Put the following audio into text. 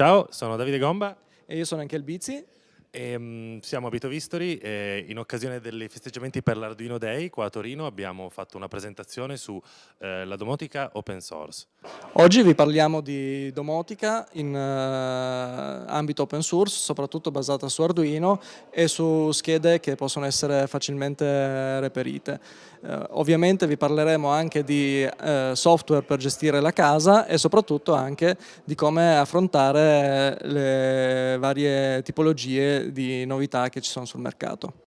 Ciao, sono Davide Gomba. E io sono anche il Bizzi e, um, siamo a Bitovistori e in occasione dei festeggiamenti per l'Arduino Day qua a Torino abbiamo fatto una presentazione sulla eh, domotica open source. Oggi vi parliamo di domotica in uh, ambito open source, soprattutto basata su Arduino e su schede che possono essere facilmente reperite. Uh, ovviamente vi parleremo anche di uh, software per gestire la casa e soprattutto anche di come affrontare le varie tipologie di novità che ci sono sul mercato.